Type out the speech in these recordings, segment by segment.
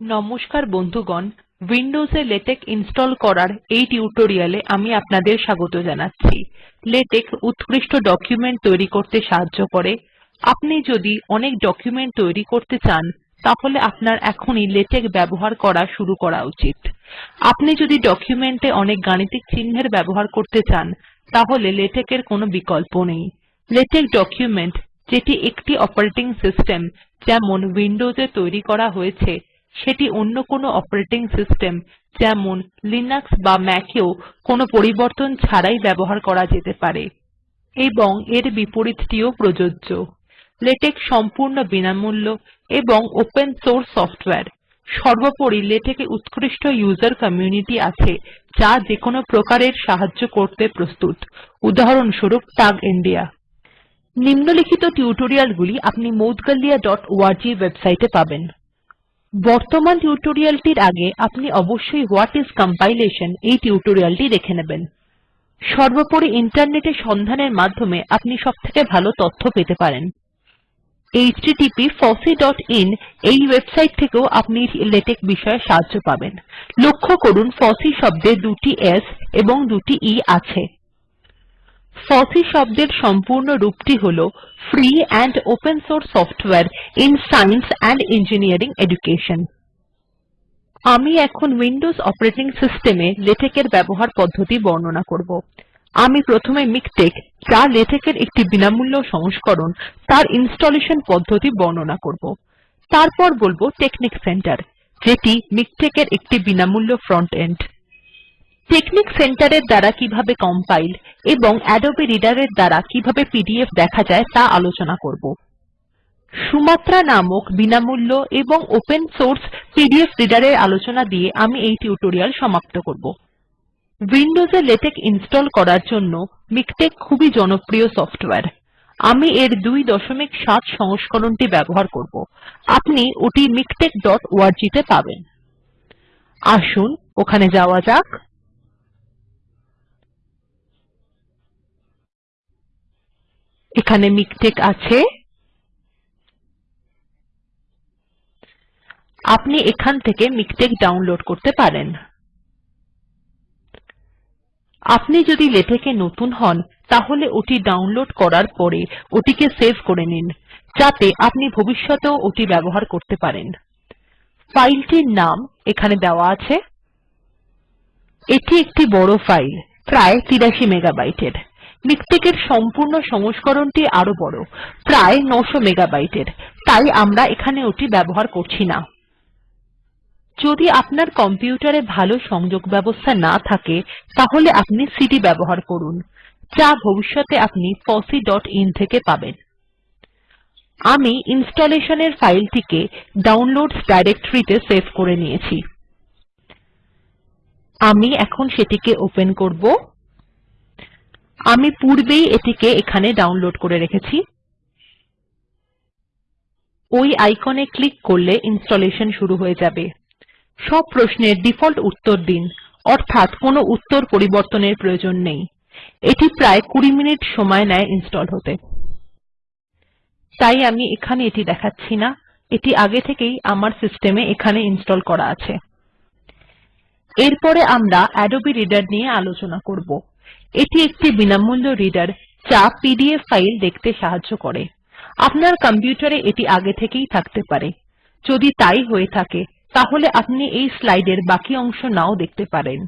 নমস্কার বন্ধুগণ উইন্ডোজ এ LaTeX install করার এই টিউটোরিয়ালে আমি আপনাদের স্বাগত জানাচ্ছি। লেটেক উত্কৃষ্ট ডকুমেন্ট তৈরি করতে সাহায্য করে। আপনি যদি অনেক ডকুমেন্ট তৈরি করতে চান, তাহলে আপনার এখনই লেটেক ব্যবহার করা শুরু করা উচিত। আপনি যদি ডকুমেন্ট এ অনেক গাণিতিক চিহ্নের ব্যবহার করতে চান, তাহলে লেটেক এর কোনো বিকল্প নেই। লেটেক ডকুমেন্ট যেটি একটি অপারেটিং সিস্টেম যেমন উইন্ডোজ এ তৈরি করা হয়েছে সেটি অন্য কোনো অপারেটিং সিস্টেম যেমন লিনাক্স বা ম্যাক এও কোনো পরিবর্তন ছাড়াই ব্যবহার করা যেতে পারে। এবং এর বিপরীতটিও প্রযোজ্য। লেটেক সম্পূর্ণ বিনামূল্য এবং ওপেন সোর্স সফটওয়্যার সর্বোপরি লেটেক এ উত্কৃষ্ট ইউজার কমিউনিটি আছে, যা যেকোনো প্রকারের সাহায্য করতে প্রস্তুত। উদাহরণস্বরূপ টাগ ইন্ডিয়া নিম্নলিখিত টিউটোরিয়ালগুলি আপনি moudgalyaঅর্গ ওয়েবসাইটে পাবেন। বর্তমান টিউটোরিয়ালটির আগে আপনি অবশ্যই হোয়াট ইজ কম্পাইলেশন এই টিউটোরিয়ালটি দেখে নেবেন। সর্বোপরি ইন্টারনেট সন্ধানের মাধ্যমে আপনি সবথেকে ভালো তথ্য পেতে পারেন। http fosseein এই ওয়েবসাইট থেকেও আপনি লেটেক বিষয়ে সাহায্য পাবেন। লক্ষ্য করুন, ফসি শব্দে দুটি s এবং দুটি e আছে। ফসি শব্দের সম্পূর্ণ রূপটি হল free and open source সফটওয়ারে in science and engineering education আমি এখন উইন্ডোজ অপারেটিং সিস্টেম এ লেটেক এর ব্যবহার পদ্ধতি বর্ণনা করব। আমি প্রথমে মিকটেক যা লেটেক এর একটি বিনামূল্য সংস্করণ, তার ইনস্টলেশন পদ্ধতি বর্ণনা করব। তারপর বলব টেকনিক সেন্টার যেটি মিকটেক্ এর একটি বিনামূল্য ফ্রন্ট এন্ড টেকনিক সেন্টার এর দ্বারা কীভাবে কম্পাইল এবং আদবে রিডার এর দ্বারা কীভাবে পিডিএফ দেখা যায় তা আলোচনা করব। সুমাত্রা নামক বিনামূল্য এবং ওপেন সোর্স পিডিএফ রিডার এর আলোচনা দিয়ে আমি এই টিউটোরিয়াল সমাপ্ত করব। উইন্ডোজ লেটেক ইনস্টল করার জন্য মিকটেক্ খুবই জনপ্রিয় সফটওয়্যার। আমি এর ২৭ সংস্করণটি ব্যবহার করব। আপনি ওটি miktexঅর্গ তে পাবেন। আসুন, ওখানে যাওয়া যাক। এখানে মিকটেক আছে। আপনি এখান থেকে মিকটেক ডাউনলোড করতে পারেন। আপনি যদি লেটেক নতুন হন, তাহলে ওটি ডাউনলোড করার পরে ওটিকে সেভ করে নিন, যাতে আপনি ভবিষ্যতেও ওটি ব্যবহার করতে পারেন। ফাইলটির নাম এখানে দেওয়া আছে। এটি একটি বড় ফাইল, প্রায় ৮৩ মেগাবাইটের। মিকটেক্ এর সম্পূর্ণ সংস্করণটি আরও বড়, প্রায় ৯০০ মেগাবাইটের। তাই আমরা এখানে ওটি ব্যবহার করছি না। যদি আপনার কম্পিউটার ভালো সংযোগ ব্যবস্থা না থাকে, তাহলে আপনি সিডি ব্যবহার করুন, যা ভবিষ্যতে আপনি fosseeআইএন থেকে পাবেন। আমি ইনস্টলেশন এর ফাইলটিকে ডাউনলোডসহ ডিরেক্টরি তে সেভ করে নিয়েছি। আমি এখন সেটিকে ওপেন করব। আমি পূর্বেই এটিকে এখানে ডাউনলোড করে রেখেছি। ওই আইকন ক্লিক করলে ইনস্টলেশন শুরু হয়ে যাবে। সব প্রশ্নের ডিফল্ট উত্তর দিন, অর্থাৎ কোনো উত্তর পরিবর্তনের প্রয়োজন নেই। এটি প্রায় ২০ মিনিট সময় নেয় ইনস্টল হতে। তাই আমি এখানে এটি দেখাচ্ছি না। এটি আগে থেকেই আমার সিস্টেমে এখানে ইনস্টল করা আছে। এরপরে আমরা আদবে রিডার নিয়ে আলোচনা করব। এটি একটি বিনামূল্য রিডার যা পিডিএফ ফাইল দেখতে সাহায্য করে। আপনার কম্পিউটারে এটি আগে থেকেই থাকতে পারে। যদি তাই হয়ে থাকে, তাহলে আপনি এই স্লাইড এর বাকি অংশ নাও দেখতে পারেন।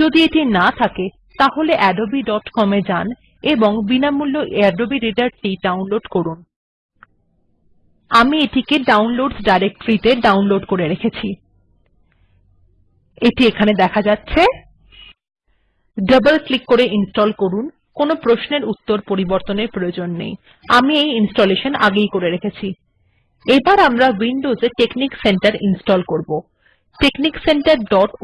যদি এটি না থাকে, তাহলে adobeকম এ যান এবং বিনামূল্য আদবে রিডার টি ডাউনলোড করুন। আমি এটিকে ডাউনলোডসহ ডিরেক্টরি তে ডাউনলোড করে রেখেছি। এটি এখানে দেখা যাচ্ছে। ডবল ক্লিক করে ইনস্টল করুন। কোনো প্রশ্নের উত্তর পরিবর্তনের প্রয়োজন নেই। আমি এই ইনস্টলেশন আগেই করে রেখেছি। এবার আমরা উইন্ডোজ টেকনিক সেন্টার ইনস্টল করব। texniccenterঅর্গ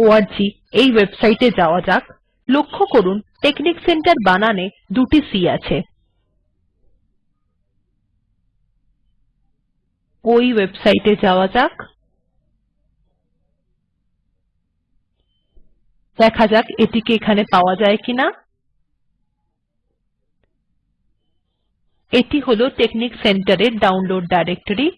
এই ওয়েবসাইটে যাওয়া যাক। লক্ষ্য করুন, টেকনিক সেন্টার বানানে দুটি c আছে। ওই ওয়েবসাইটে যাওয়া যাক। দেখা যাক এটিকে এখানে পাওয়া যায় কিনা। এটি হলো টেকনিক সেন্টারের ডাউনলোড ডাইরেক্টরি।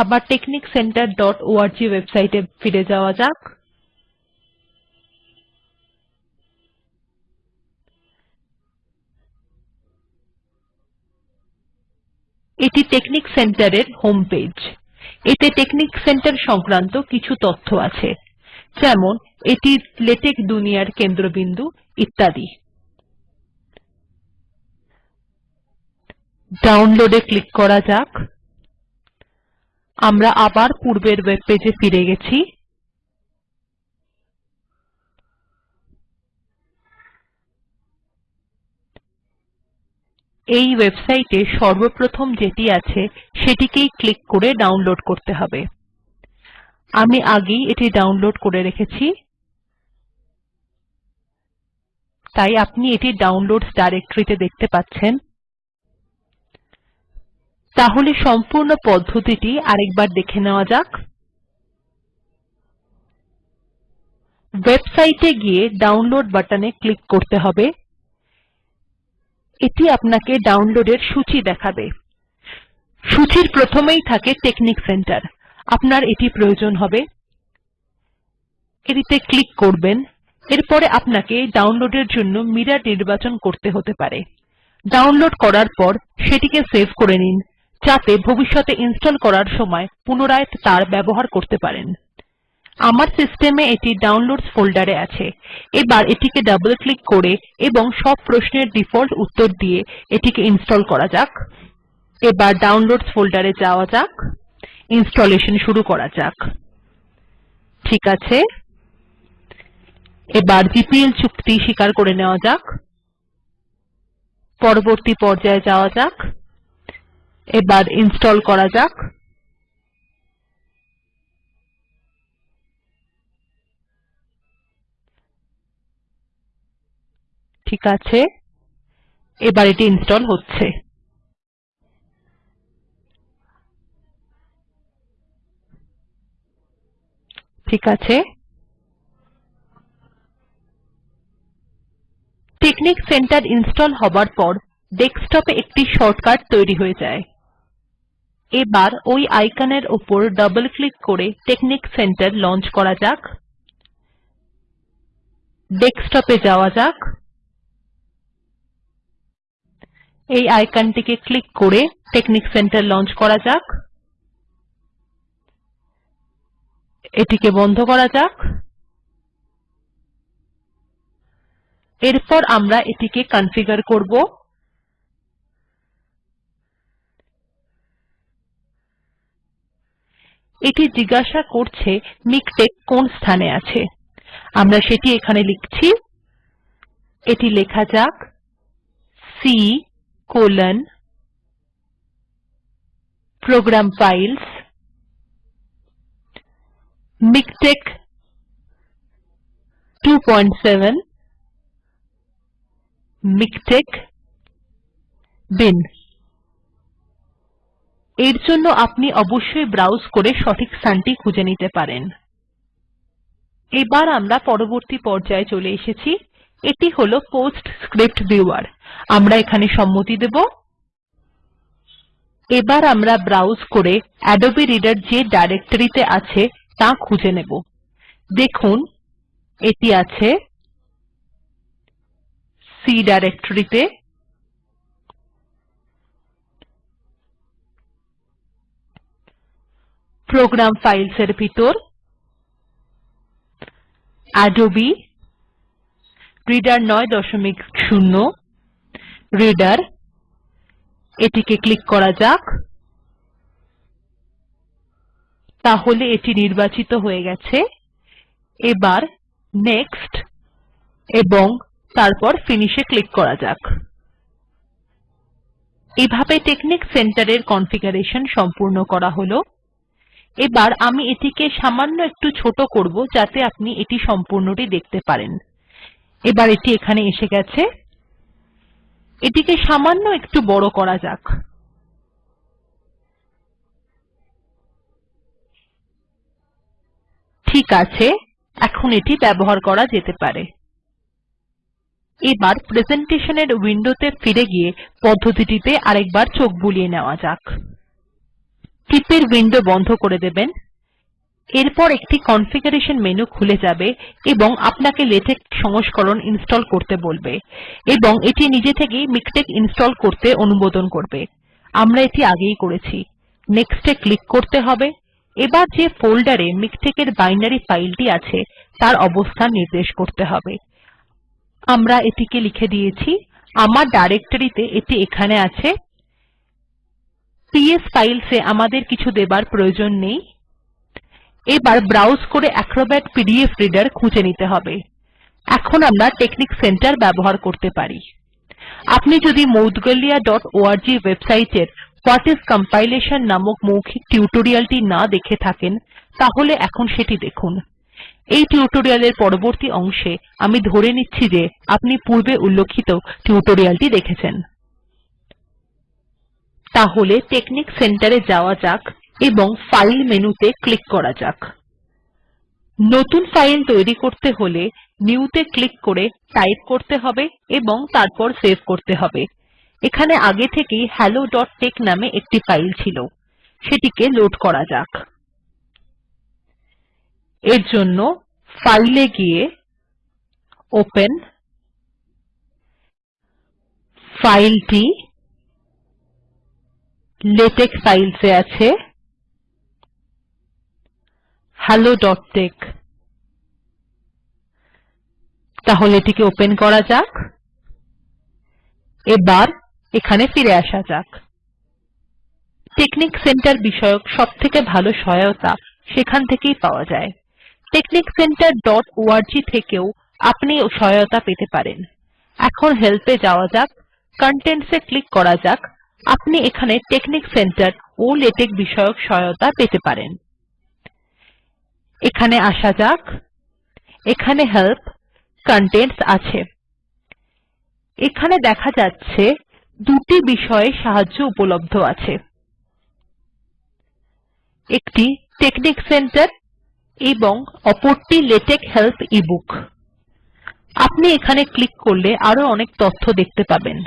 আবার টেকনিক সেন্টার ডট ওআরজি ওয়েবসাইটে ফিরে যাওয়া যাক। এটি টেকনিক সেন্টার এর হোম পেজ। এতে টেকনিক সেন্টার সংক্রান্ত কিছু তথ্য আছে, যেমন এটি লেটেক দুনিয়ার কেন্দ্রবিন্দু ইত্যাদি। ডাউনলোড ক্লিক করা যাক। আমরা আবার পূর্বের ওয়েব পেজে ফিরে গেছি। এই ওয়েবসাইটে সর্বপ্রথম যেটি আছে সেটিকেই ক্লিক করে ডাউনলোড করতে হবে। আমি আগেই এটি ডাউনলোড করে রেখেছি। তাই আপনি এটি ডাউনলোডসহ ডাইরেকটরি তে দেখতে পাচ্ছেন। তাহলে সম্পূর্ণ পদ্ধতিটি আরেকবার দেখে নেওয়া যাক। ওয়েবসাইট গিয়ে ডাউনলোড বাটনে ক্লিক করতে হবে। এটি আপনাকে ডাউনলোড এর সূচী দেখাবে। সূচীর প্রথমেই থাকে টেকনিক সেন্টার আপনার এটি প্রয়োজন হবে। এটিতে ক্লিক করবেন। এরপরে আপনাকে ডাউনলোড এর জন্য মিরর নির্বাচন করতে হতে পারে। ডাউনলোড করার পর সেটিকে সেভ করে নিন। যাতে ভবিষ্যতে ইনস্টল করার সময় পুনরায় তার ব্যবহার করতে পারেন। আমার সিস্টেম এটি ডাউনলোডসহ ফোল্ডার আছে। এবার এটিকে ডাবল ক্লিক করে এবং সব প্রশ্নের ডিফল্ট উত্তর দিয়ে এটিকে ইনস্টল করা যাক। এবার ডাউনলোডসহ ফোল্ডার যাওয়া যাক। ইনস্টলেশন শুরু করা যাক। ঠিক আছে। এবার জিপিএল চুক্তি স্বীকার করে নেওয়া যাক। পরবর্তী পর্যায়ে যাওয়া যাক। এবার ইনস্টল করা যাক। ঠিক আছে। এবার এটি ইনস্টল হচ্ছে। ঠিক আছে। টেকনিক সেন্টার ইনস্টল হবার পর ডেস্কটপে একটি শর্টকাট তৈরি হয়ে যায়। এবার ওই আইকন এর উপর ডবল ক্লিক করে টেকনিক সেন্টার লঞ্চ করা যাক। ডেস্কটপে যাওয়া যাক। এই আইকন টিকে ক্লিক করে টেকনিক সেন্টার লঞ্চ করা যাক। এটিকে বন্ধ করা যাক। এরপর আমরা এটিকে কনফিগার করব। এটি জিজ্ঞাসা করছে মিকটেক্ কোন স্থানে আছে। আমরা সেটি এখানে লিখছি। এটি লেখা যাক C colon program files MiKTeX 27 MiKTeX bin এর জন্য আপনি অবশ্যই ব্রাউজ করে সঠিক স্থানটি খুঁজে নিতে পারেন। এবার আমরা পরবর্তী পর্যায়ে চলে এসেছি। এটি হল পোস্টস্ক্রিপ্ট ভিউয়ার আমরা এখানে সম্মতি দেব। এবার আমরা ব্রাউজ করে আদবে রিডার যে ডাইরেক্টরিতে আছে তা খুঁজে নেব। দেখুন, এটি আছে C ডাইরেক্টরিতে। প্রোগ্রাম ফাইলস এর ভিতর। আদবে রিডার ৯০ রিডার এটিকে ক্লিক করা যাক। তাহলে এটি নির্বাচিত হয়ে গেছে। এবার নেক্সট এবং তারপর ফিনিশ ক্লিক করা যাক। এভাবে টেকনিক সেন্টার এর কনফিগারেশন সম্পূর্ণ করা হল। এবার আমি এটিকে সামান্য একটু ছোট করব যাতে আপনি এটি সম্পূর্ণটি দেখতে পারেন। এবার এটি এখানে এসে গেছে। এটিকে সামান্য একটু বড় করা যাক। ঠিক আছে, এখন এটি ব্যবহার করা যেতে পারে। এবার প্রেসেন্টেশন এর উইন্ডো ফিরে গিয়ে পদ্ধতিটিতে আরেকবার চোখ বুলিয়ে নেওয়া যাক। টিপের উইন্ডো বন্ধ করে দেবেন। এরপর একটি কনফিগারেশন মেনু খুলে যাবে এবং আপনাকে লেটেক সংস্করণ ইনস্টল করতে বলবে এবং এটি নিজে থেকেই মিকটেক্ ইনস্টল করতে অনুমোদন করবে। আমরা এটি আগেই করেছি। নেক্সট এ ক্লিক করতে হবে। এবার যে ফোল্ডারে মিকটেক্ এর বাইনারি ফাইলটি আছে, তার অবস্থান নির্দেশ করতে হবে। আমরা এটিকে লিখে দিয়েছি, আমার ডাইরেকটরিতে এটি এখানে আছে। পিএস ফাইলস এ আমাদের কিছু দেবার প্রয়োজন নেই। এবার ব্রাউজ করে এক্রোব্যাট পিডিএফ রিডার খুঁজে নিতে হবে। এখন আমরা টেকনিক সেন্টার ব্যবহার করতে পারি। আপনি যদি moudgalyaঅর্গ ওয়েবসাইটের হোয়াট আইএস কম্পাইলেশন নামক মৌখিক টিউটোরিয়ালটি না দেখে থাকেন, তাহলে এখন সেটি দেখুন। এই টিউটোরিয়ালের পরবর্তী অংশে আমি ধরে নিচ্ছি যে আপনি পূর্বে উল্লেখিত টিউটোরিয়ালটি দেখেছেন। তাহলে টেকনিক সেন্টার যাওয়া যাক। এবং ফাইল মেনুতে ক্লিক করা যাক। নতুন ফাইল তৈরি করতে হলে নিউ তে ক্লিক করে টাইপ করতে হবে এবং তারপর সেভ করতে হবে। এখানে আগে থেকেই helloটেক্স নামে একটি ফাইল ছিল। সেটিকে লোড করা যাক। এর জন্য ফাইল গিয়ে ওপেন ফাইলটি লেটেক্ ফাইলস আছে। Helloটেক্স তাহলে এটিকে ওপেন করা যাক। এবার এখানে ফিরে আসা যাক। টেকনিক সেন্টার বিষয়ক সবথেকে ভালো সহায়তা সেখান থেকেই পাওয়া যায়। টেকনিক সেন্টার ডট অর্গ থেকেও আপনি সহায়তা পেতে পারেন। এখন হেল্পে যাওয়া যাক কন্টেন্টস এ ক্লিক করা যাক। আপনি এখানে টেকনিক সেন্টার ও লেটেক বিষয়ক সহায়তা পেতে পারেন। এখানে আসা যাক। এখানে হেল্প কন্টেন্টস আছে। এখানে দেখা যাচ্ছে দুটি বিষয়ে সাহায্য উপলব্ধ আছে। একটি টেকনিক সেন্টার এবং অপরটি লেটেক হেল্প ইবুক আপনি এখানে ক্লিক করলে আরও অনেক তথ্য দেখতে পাবেন।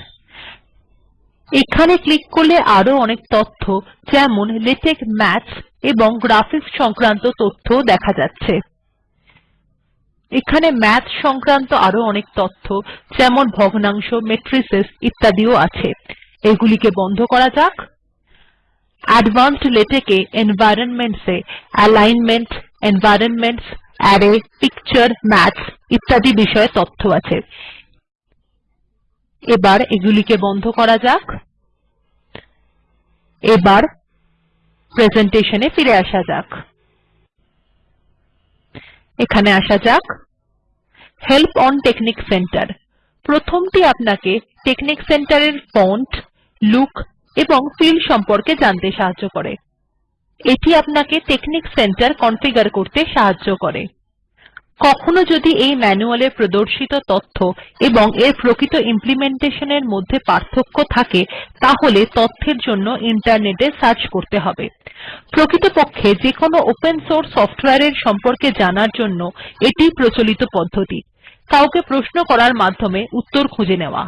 এখানে ক্লিক করলে আরও অনেক তথ্য, যেমন লেটেক মাথস এবং গ্রাফিক্স সংক্রান্ত তথ্যও দেখা যাচ্ছে। এখানে ম্যাথ সংক্রান্ত আরও অনেক তথ্য, যেমন ভগ্নাংশ মেট্রিসেস ইত্যাদিও আছে। এগুলিকে বন্ধ করা যাক। অ্যাডভান্সড লেটেক্ এ এনভাইরনমেন্টস এ অ্যালিগ্নমেন্ট এনভাইরনমেন্টস আরায় পিকচার মাথস ইত্যাদি বিষয়ে তথ্য আছে। এবার এগুলিকে বন্ধ করা যাক। এবার প্রেজেন্টেশনে ফিরে আসা যাক। এখানে আসা যাক। হেল্প অন টেকনিক সেন্টার প্রথমটি আপনাকে টেকনিক সেন্টারের ফন্ট লুক এবং ফিল সম্পর্কে জানতে সাহায্য করে। এটি আপনাকে টেকনিক সেন্টার কনফিগার করতে সাহায্য করে। কখনো যদি এই ম্যানুয়াল এ প্রদর্শিত তথ্য এবং এর প্রকৃত ইমপ্লিমেন্টেশন এর মধ্যে পার্থক্য থাকে, তাহলে তথ্যের জন্য ইন্টারনেট এ সার্চ করতে হবে। প্রকৃতপক্ষে যেকোনো ওপেন সোর্স সফটওয়্যার এর সম্পর্কে জানার জন্য এটিই প্রচলিত পদ্ধতি। কাউকে প্রশ্ন করার মাধ্যমে উত্তর খুঁজে নেওয়া।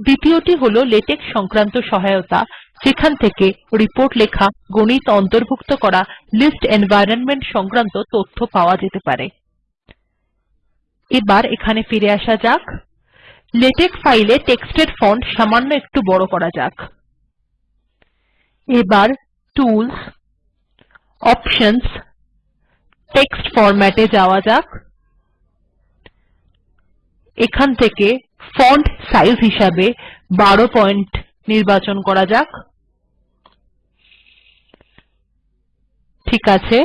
দ্বিতীয়টি হল লেটেক সংক্রান্ত সহায়তা, যেখান থেকে রিপোর্ট লেখা, গণিত অন্তর্ভুক্ত করা লিস্ট এনভাইরনমেন্ট সংক্রান্ত তথ্য পাওয়া যেতে পারে। এবার এখানে ফিরে আসা যাক। লেটেক ফাইলে টেক্সটের ফন্ট সামান্য একটু বড় করা যাক। এবার টুলস অপশনস টেক্সট ফরম্যাটে যাওয়া যাক। এখান থেকে ফন্ট সাইজ হিসাবে ১২ পয়েন্ট নির্বাচন করা যাক। ঠিক আছে।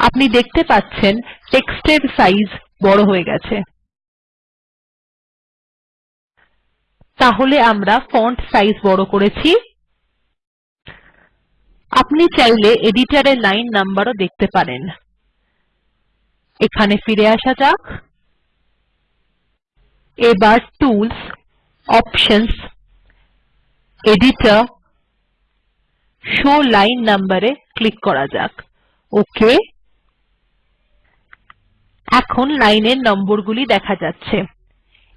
আপনি দেখতে পাচ্ছেন টেক্সট এর সাইজ বড় হয়ে গেছে। তাহলে আমরা ফন্ট সাইজ বড় করেছি। আপনি চাইলে এডিটর লাইন নম্বর ও দেখতে পারেন। এখানে ফিরে আসা যাক। এবার tools options editor show line নাম্বারে ক্লিক করা যাক। ওক। এখন লাইন এর নম্বরগুলি দেখা যাচ্ছে।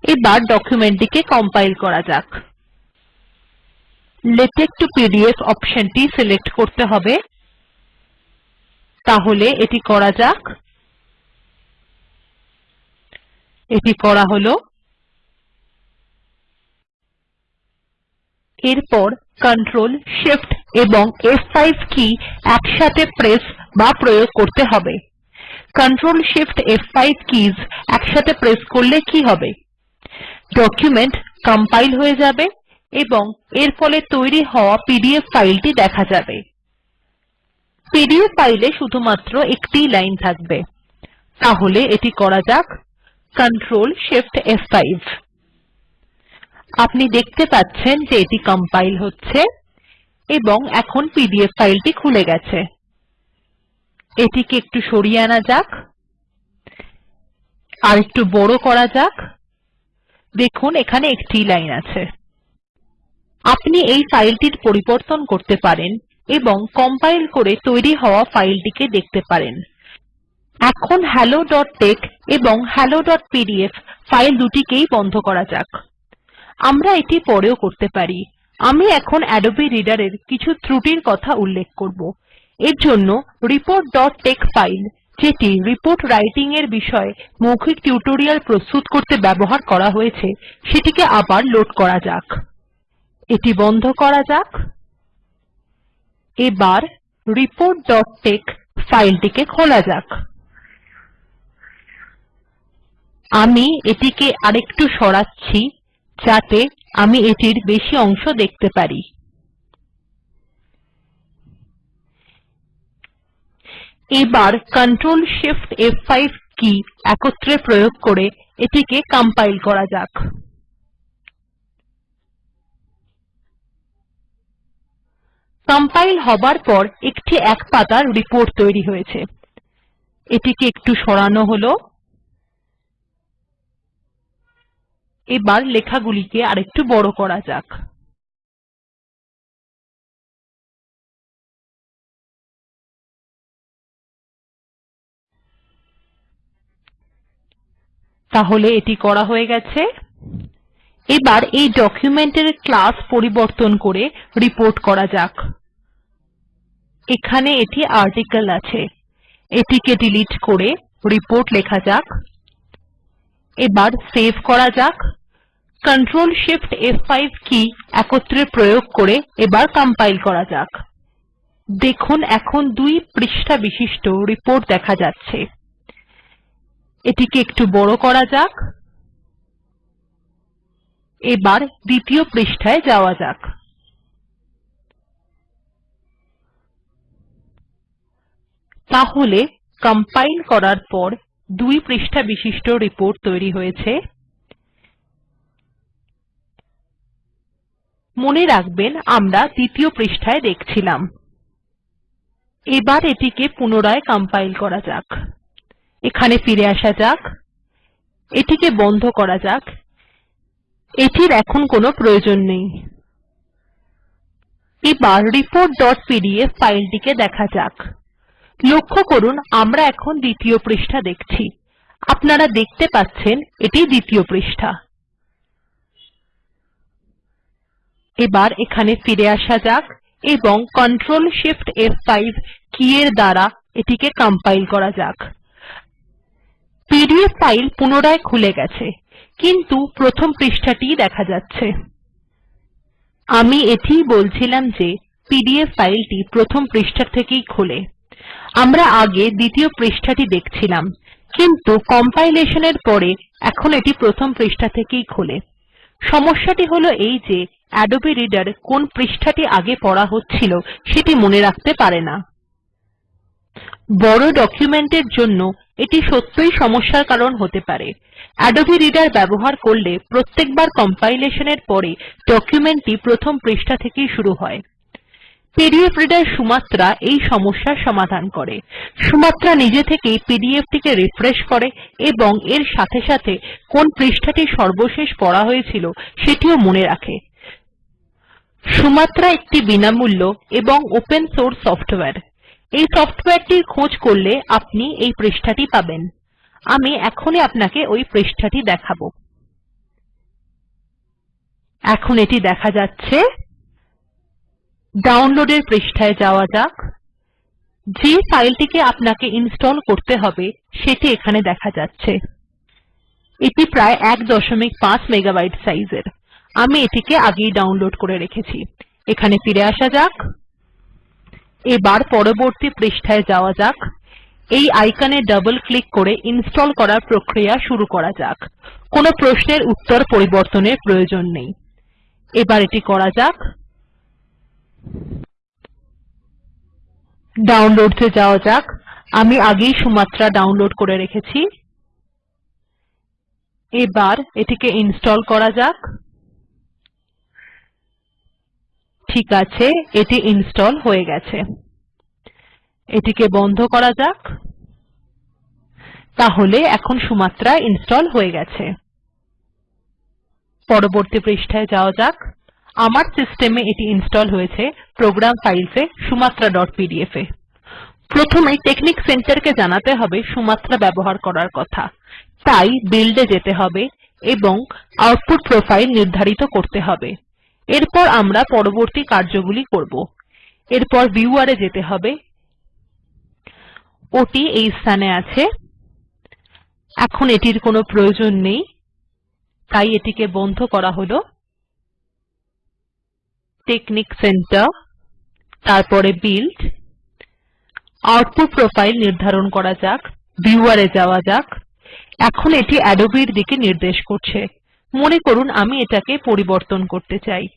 এবার ডকুমেন্ট টিকে কম্পাইল করা যাক। লেটেক টু পিডিএফ অপশনটি সিলেক্ট করতে হবে। তাহলে এটি করা যাক। এটি করা হল। এরপর কন্ট্রোল শিফট এবং ফ5 কী একসাথে প্রেস বা প্রয়োগ করতে হবে। কন্ট্রোল Shift ফ5 কিস একসাথে প্রেস করলে কি হবে? ডকুমেন্ট কম্পাইল হয়ে যাবে এবং এর ফলে তৈরি হওয়া পিডিএফ ফাইলটি দেখা যাবে। পিডিএফ ফাইলে শুধুমাত্র একটিই লাইন থাকবে। তাহলে এটি করা যাক। কন্ট্রোল Shift ফ5 আপনি দেখতে পাচ্ছেন যে এটি কম্পাইল হচ্ছে এবং এখন পিডিএফ ফাইলটি খুলে গেছে। এটিকে একটু সরিয়ে আনা যাক। আর একটু বড় করা যাক। দেখুন, এখানে একটি লাইন আছে। আপনি এই ফাইলটির পরিবর্তন করতে পারেন এবং কম্পাইল করে তৈরি হওয়া ফাইলটিকে দেখতে পারেন। এখন helloটেক্স এবং helloপিডিএফ ফাইল দুটিকেই বন্ধ করা যাক। আমরা এটি পরেও করতে পারি। আমি এখন আদবে রিডার এর কিছু ত্রুটির কথা উল্লেখ করব। এরজন্য reportটেক্স ফাইল যেটি রিপোর্ট রাইটিং এর বিষয়ে মৌখিক টিউটোরিয়াল প্রস্তুত করতে ব্যবহার করা হয়েছে, সেটিকে আবার লোড করা যাক। এটি বন্ধ করা যাক। এবার reportটেক্স ফাইলটিকে খোলা যাক। আমি এটিকে আরেকটু সরাচ্ছি, যাতে আমি এটির বেশি অংশ দেখতে পারি। এবার কন্ট্রোল Shift ফ5 কী একত্রে প্রয়োগ করে এটিকে কম্পাইল করা যাক। কম্পাইল হবার পর একটি এক পাতার রিপোর্ট তৈরি হয়েছে। এটিকে একটু সরানো হল। এবার লেখাগুলিকে আরেকটু বড় করা যাক। তাহলে এটি করা হয়ে গেছে। এবার এই ডকুমেন্ট এর ক্লাস পরিবর্তন করে রিপোর্ট করা যাক। এখানে এটি আর্টিকল আছে। এটিকে ডিলিট করে রিপোর্ট লেখা যাক। এবার সেভ করা যাক। কন্ট্রোল Shift ফ5 কী একত্রে প্রয়োগ করে এবার কম্পাইল করা যাক। দেখুন, এখন দুই পৃষ্ঠা বিশিষ্ট রিপোর্ট দেখা যাচ্ছে। এটিকে একটু বড় করা যাক। এবার দ্বিতীয় পৃষ্ঠায় যাওয়া যাক। তাহলে কম্পাইল করার পর দুই পৃষ্ঠা বিশিষ্ট রিপোর্ট তৈরি হয়েছে। মনে রাখবেন, আমরা দ্বিতীয় পৃষ্ঠায় দেখছিলাম। এবার এটিকে পুনরায় কম্পাইল করা যাক। এখানে ফিরে আসা যাক। এটিকে বন্ধ করা যাক। এটির এখন কোনো প্রয়োজন নেই। এবার reportপিডিএফ ফাইলটিকে দেখা যাক। লক্ষ্য করুন, আমরা এখন দ্বিতীয় পৃষ্ঠা দেখছি। আপনারা দেখতে পাচ্ছেন, এটি দ্বিতীয় পৃষ্ঠা। এবার এখানে ফিরে আসা যাক এবং কন্ট্রোল Shift ফ5 কী এর দ্বারা এটিকে কম্পাইল করা যাক। পিডিএফ ফাইল পুনরায় খুলে গেছে, কিন্তু প্রথম পৃষ্ঠাটিই দেখা যাচ্ছে। আমি এটিই বলছিলাম যে পিডিএফ ফাইলটি প্রথম পৃষ্ঠা থেকেই খোলে। আমরা আগে দ্বিতীয় পৃষ্ঠাটি দেখছিলাম, কিন্তু কম্পাইলেশন এর পরে এখন এটি প্রথম পৃষ্ঠা থেকেই খোলে। সমস্যাটি হল এই যে আদবে রিডার কোন পৃষ্ঠাটি আগে পড়া হচ্ছিল সেটি মনে রাখতে পারে না। বড় ডকুমেন্ট এর জন্য এটি সত্যই সমস্যার কারণ হতে পারে। আদবে রিডার ব্যবহার করলে প্রত্যেকবার কম্পাইলেশন এর পরে ডকুমেন্ট টি প্রথম পৃষ্ঠা থেকেই শুরু হয়। পিডিএফ রিডার সুমাত্রা এই সমস্যার সমাধান করে। সুমাত্রা নিজে থেকেই পিডিএফ টিকে রিফ্রেশ করে এবং এর সাথে সাথে কোন পৃষ্ঠাটি সর্বশেষ পড়া হয়েছিল সেটিও মনে রাখে। সুমাত্রা একটি বিনামূল্য এবং ওপেন সোর্স সফ্টওয়্যার এই সফ্টওয়্যারটির খোঁজ করলে আপনি এই পৃষ্ঠাটি পাবেন। আমি এখনই আপনাকে ওই পৃষ্ঠাটি দেখাবো। এখন এটি দেখা যাচ্ছে। ডাউনলোডের পৃষ্ঠায় যাওয়া যাক। যে ফাইলটিকে আপনাকে ইনস্টল করতে হবে, সেটি এখানে দেখা যাচ্ছে। এটি প্রায় 15 মেগাবাইট সাইজের। আমি এটিকে আগেই ডাউনলোড করে রেখেছি। এখানে ফিরে আসা যাক। এবার পরবর্তী পৃষ্ঠায় যাওয়া যাক। এই আইকনে ডবল ক্লিক করে ইনস্টল করার প্রক্রিয়া শুরু করা যাক। কোনো প্রশ্নের উত্তর পরিবর্তনের প্রয়োজন নেই। এবার এটি করা যাক। ডাউনলোডস এ যাওয়া যাক। আমি আগেই সুমাত্রা ডাউনলোড করে রেখেছি। এবার এটিকে ইনস্টল করা যাক। ঠিক আছে, এটি ইনস্টল হয়ে গেছে। এটিকে বন্ধ করা যাক। তাহলে এখন সুমাত্রা ইনস্টল হয়ে গেছে। পরবর্তী পৃষ্ঠায় যাওয়া যাক। আমার সিস্টেমে এটি ইনস্টল হয়েছে প্রোগ্রাম ফাইলস এ sumatraপিডিএফ এ। প্রথমে টেকনিক সেন্টারকে জানাতে হবে সুমাত্রা ব্যবহার করার কথা। তাই বিল্ড যেতে হবে এবং আউটপুট প্রোফাইল নির্ধারিত করতে হবে। এরপর আমরা পরবর্তী কার্যগুলি করব। এরপর ভিউয়ার এ যেতে হবে। ওটি এই স্থানে আছে। এখন এটির কোনো প্রয়োজন নেই। তাই এটিকে বন্ধ করা হল। টেকনিক সেন্টার তারপরে বিল্ড আউটপুট প্রোফাইল নির্ধারণ করা যাক। ভিউয়ার এ যাওয়া যাক। এখন এটি আদবে এর দিকে নির্দেশ করছে। মনে করুন আমি এটাকে পরিবর্তন করতে চাই।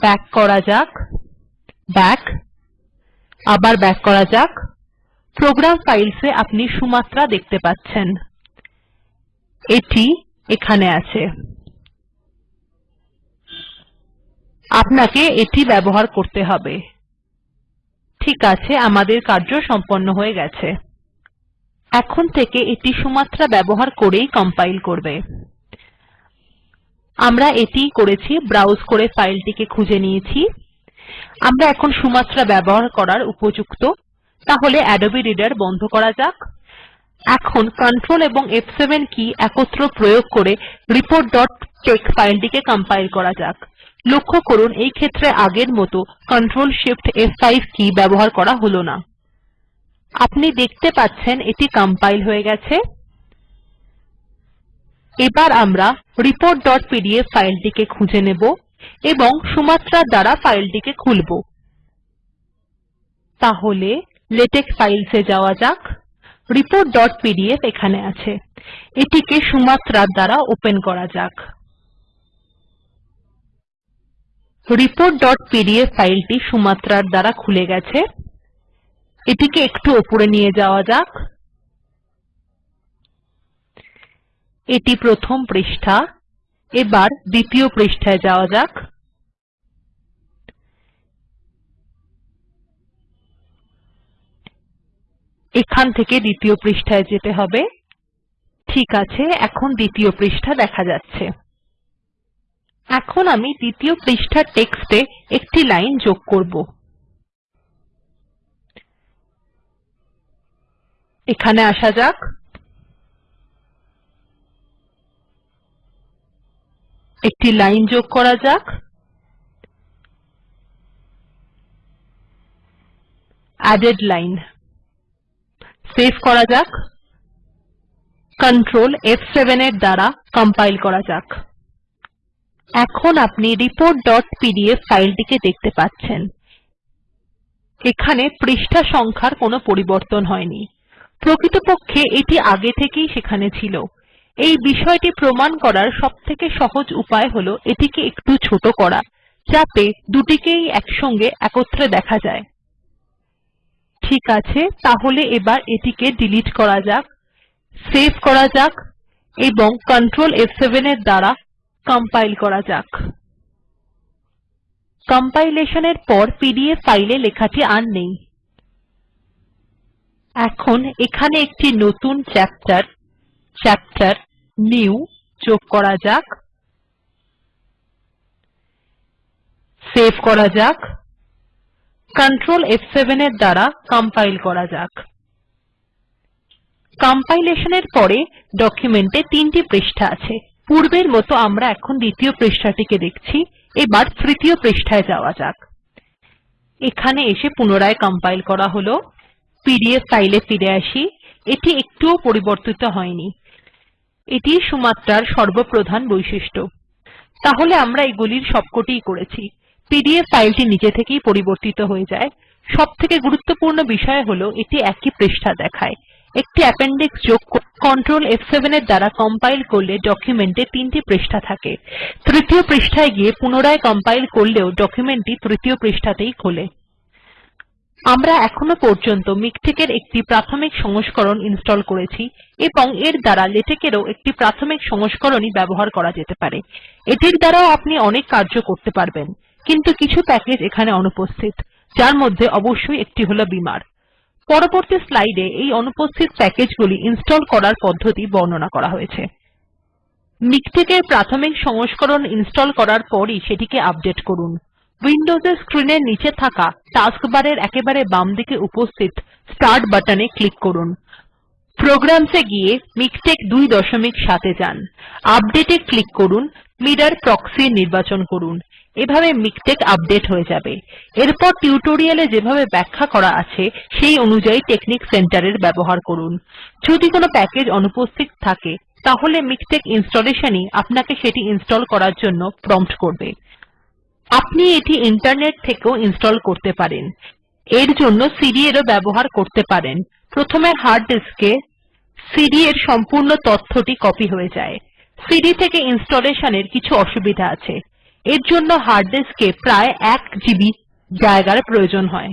ব্যাক করা যাক। ব্যাক আবার ব্যাক করা যাক। প্রোগ্রাম ফাইলস আপনি সুমাত্রা দেখতে পাচ্ছেন। এটি এখানে আছে। আপনাকে এটি ব্যবহার করতে হবে। ঠিক আছে, আমাদের কার্য সম্পন্ন হয়ে গেছে। এখন থেকে এটি সুমাত্রা ব্যবহার করেই কম্পাইল করবে। আমরা এটিই করেছি ব্রাউজ করে ফাইলটিকে খুঁজে নিয়েছি। আমরা এখন সুমাত্রা ব্যবহার করার উপযুক্ত। তাহলে অ্যাডোবি রিডার বন্ধ করা যাক। এখন কন্ট্রোল এবং ফ7 কী একত্র প্রয়োগ করে টেক্স ফাইলটিকে কম্পাইল করা যাক। লক্ষ্য করুন, এই ক্ষেত্রে আগের মতো কন্ট্রোল Shift ফ5 কী ব্যবহার করা হল না। আপনি দেখতে পাচ্ছেন, এটি কম্পাইল হয়ে গেছে। এবার আমরা reportপিডিএফ ফাইলটিকে খুঁজে নেব এবং সুমাত্রা দ্বারা ফাইলটিকে খুলব। তাহলে লেটেক ফাইলস যাওয়া যাক। reportপিডিএফ এখানে আছে। এটিকে সুমাত্রা দ্বারা ওপেন করা যাক। reportপিডিএফ ফাইলটি সুমাত্রার দ্বারা খুলে গেছে। এটিকে একটু উপরে নিয়ে যাওয়া যাক। এটি প্রথম পৃষ্ঠা। এবার দ্বিতীয় পৃষ্ঠায় যাওয়া যাক। এখান থেকে দ্বিতীয় পৃষ্ঠায় যেতে হবে। ঠিক আছে, এখন দ্বিতীয় পৃষ্ঠা দেখা যাচ্ছে। এখন আমি দ্বিতীয় পৃষ্ঠার টেক্সটে একটি লাইন যোগ করব। এখানে আসা যাক। একটি লাইন যোগ করা যাক। অ্যাডেড লাইন সেভ করা যাক। কন্ট্রোল ফ7 এর দ্বারা কম্পাইল করা যাক। এখন আপনি reportপিডিএফ ফাইলটিকে দেখতে পাচ্ছেন। এখানে পৃষ্ঠা সংখ্যার কোনো পরিবর্তন হয়নি। প্রকৃতপক্ষে এটি আগে থেকেই সেখানে ছিল। এই বিষয়টি প্রমাণ করার সবথেকে সহজ উপায় হল এটিকে একটু ছোট করা, যাতে দুটিকেই একসঙ্গে একত্রে দেখা যায়। ঠিক আছে, তাহলে এবার এটিকে ডিলিট করা যাক, সেভ করা যাক, এবং কন্ট্রোল ফ7 এর দ্বারা কম্পাইল করা যাক। কম্পাইলেশন এর পর পিডিএফ ফাইলে লেখাটি আর নেই। এখন এখানে একটি নতুন চ্যাপ্টার চ্যাপ্টার নিউ যোগ করা যাক। সেভ করা যাক। কন্ট্রোল ফ7 এর দ্বারা কম্পাইল করা যাক। কম্পাইলেশন এর পরে ডকুমেন্টে তিনটি পৃষ্ঠা আছে। পূর্বের মতো আমরা এখন দ্বিতীয় পৃষ্ঠাটিকে দেখছি। এবার তৃতীয় পৃষ্ঠায় যাওয়া যাক। এখানে এসে পুনরায় কম্পাইল করা হল। পিডিএফ ফাইলে ফিরে আসি। এটি একটুও পরিবর্তিত হয়নি। এটি সুমাত্রার সর্বপ্রধান বৈশিষ্ট্য। তাহলে আমরা এগুলির সবকটিই করেছি। পিডিএফ ফাইলটি নিজে থেকেই পরিবর্তিত হয়ে যায়। সবথেকে গুরুত্বপূর্ণ বিষয় হল, এটি একই পৃষ্ঠা দেখায়। একটি অ্যাপেন্ডিক্স যোগ কন্ট্রোল ফ7 এর দ্বারা কম্পাইল করলে ডকুমেন্ট তিনটি পৃষ্ঠা থাকে। তৃতীয় পৃষ্ঠায় গিয়ে পুনরায় কম্পাইল করলেও ডকুমেন্টটি তৃতীয় পৃষ্ঠাতেই খোলে। আমরা এখনও পর্যন্ত মিকটেক্ এর একটি প্রাথমিক সংস্করণ ইনস্টল করেছি এবং এর দ্বারা লেটেক্ এরও একটি প্রাথমিক সংস্করণই ব্যবহার করা যেতে পারে। এটির দ্বারাও আপনি অনেক কার্য করতে পারবেন, কিন্তু কিছু প্যাকেজ্ এখানে অনুপস্থিত, যার মধ্যে অবশ্যই একটি হল বিমার। পরবর্তী স্লাইড এ এই অনুপস্থিত প্যাকেজ্ গুলি ইনস্টল করার পদ্ধতি বর্ণনা করা হয়েছে। মিকটেক্ এর প্রাথমিক সংস্করণ ইনস্টল করার পরই সেটিকে আপডেট করুন। উইন্ডোজ এর স্ক্রিন এর নীচে থাকা টাস্ক বার এর একেবারে বামদিকে উপস্থিত স্টার্ট বাটন ক্লিক করুন। প্রোগ্রামস এ গিয়ে মিকটেক্ ২৭ এ যান। আপডেট এ ক্লিক করুন, মিরর প্রক্সি নির্বাচন করুন। এভাবে মিকটেক্ আপডেট হয়ে যাবে। এরপর টিউটোরিয়াল যেভাবে ব্যাখ্যা করা আছে, সেই অনুযায়ী টেকনিক সেন্টার এর ব্যবহার করুন। যদি কোনো প্যাকেজ অনুপস্থিত থাকে, তাহলে মিকটেক্ ইনস্টলেশন ই আপনাকে সেটি ইনস্টল করার জন্য প্রম্পট করবে। আপনি এটি ইন্টারনেট থেকেও ইনস্টল করতে পারেন। এর জন্য সিডি এরও ব্যবহার করতে পারেন। প্রথমে হার্ড ডিস্কে সিডি এর সম্পূর্ণ তথ্যটি কপি হয়ে যায়। সিডি থেকে ইনস্টলেশনের কিছু অসুবিধা আছে। এর জন্য হার্ড ডিস্কে প্রায় ১ জিবি জায়গার প্রয়োজন হয়।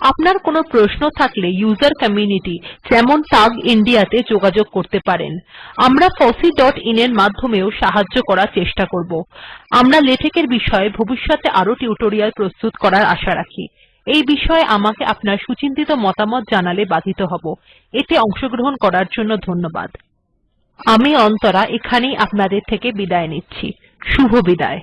আপনার কোনো প্রশ্ন থাকলে উসের কমিউনিটি যেমন টাগ ইন্দিয়া তে যোগাযোগ করতে পারেন। আমরা ফসি ডট fosseeআইএন এর মাধ্যমেও সাহায্য করার চেষ্টা করব। আমরা লেটেক্ এর বিষয়ে ভবিষ্যতে আরও টিউটোরিয়াল প্রস্তুত করার আশা রাখি। এই বিষয়ে আমাকে আপনার সুচিন্তিত মতামত জানালে বাধিত হব। এতে অংশগ্রহণ করার জন্য ধন্যবাদ। আমি অন্তরা এখানেই আপনাদের থেকে বিদায় নিচ্ছি। শুভবিদায়